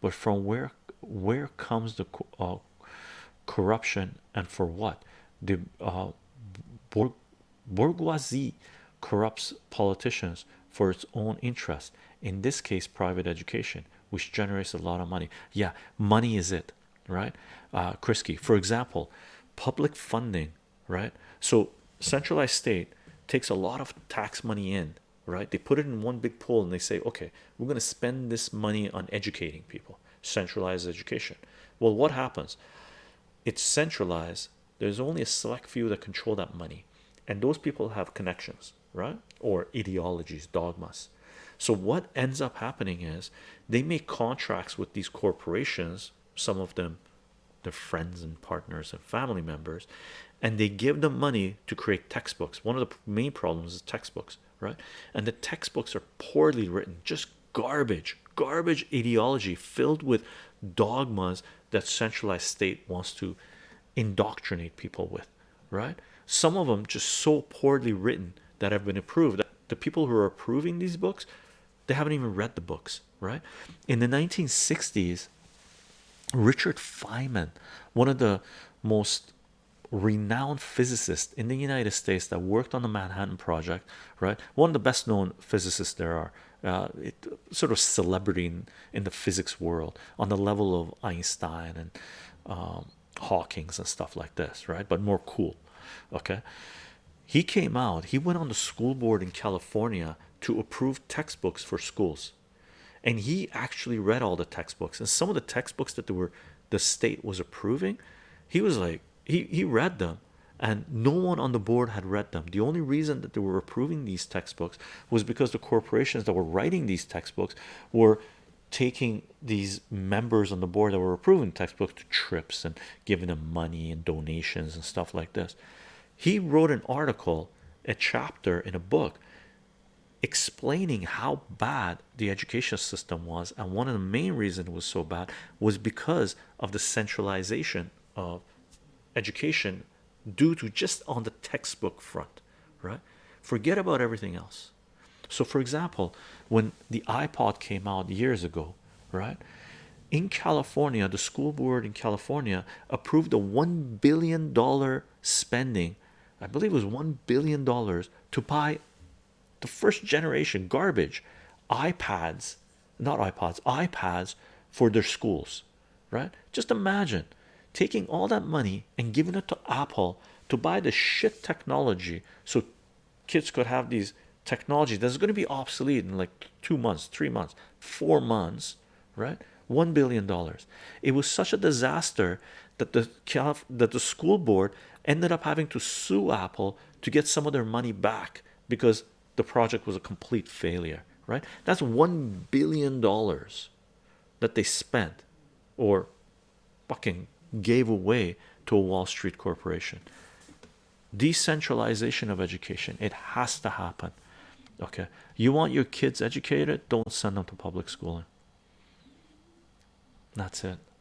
But from where where comes the uh, corruption and for what? The uh, bourgeoisie corrupts politicians for its own interest. In this case, private education, which generates a lot of money. Yeah, money is it, right? Uh, Krisky, for example, public funding, right? So centralized state takes a lot of tax money in right? They put it in one big pool and they say okay we're going to spend this money on educating people centralized education. Well what happens? It's centralized. There's only a select few that control that money. And those people have connections right? Or ideologies dogmas. So what ends up happening is they make contracts with these corporations some of them their friends and partners and family members and they give them money to create textbooks. One of the main problems is textbooks right? And the textbooks are poorly written just garbage garbage ideology filled with dogmas that centralized state wants to indoctrinate people with right? Some of them just so poorly written that have been approved the people who are approving these books they haven't even read the books right? In the 1960s Richard Feynman one of the most renowned physicist in the United States that worked on the Manhattan Project, right? One of the best known physicists there are, uh, it, sort of celebrity in, in, the physics world on the level of Einstein and um, Hawking's and stuff like this, right? But more cool, okay? He came out, he went on the school board in California to approve textbooks for schools and he actually read all the textbooks and some of the textbooks that were the state was approving he was like he he read them and no one on the board had read them. The only reason that they were approving these textbooks was because the corporations that were writing these textbooks were taking these members on the board that were approving textbooks to trips and giving them money and donations and stuff like this. He wrote an article a chapter in a book explaining how bad the education system was and one of the main reasons it was so bad was because of the centralization of education due to just on the textbook front right? Forget about everything else. So for example when the iPod came out years ago right in California the school board in California approved a one billion dollar spending I believe it was one billion dollars to buy the first generation garbage iPads not iPods iPads for their schools right? Just imagine taking all that money and giving it to Apple to buy the shit technology so kids could have these technology that's going to be obsolete in like two months three months four months right? One billion dollars. It was such a disaster that the that the school board ended up having to sue Apple to get some of their money back because the project was a complete failure right? That's one billion dollars that they spent or fucking gave away to a Wall Street corporation. Decentralization of education it has to happen okay? You want your kids educated? Don't send them to public schooling. That's it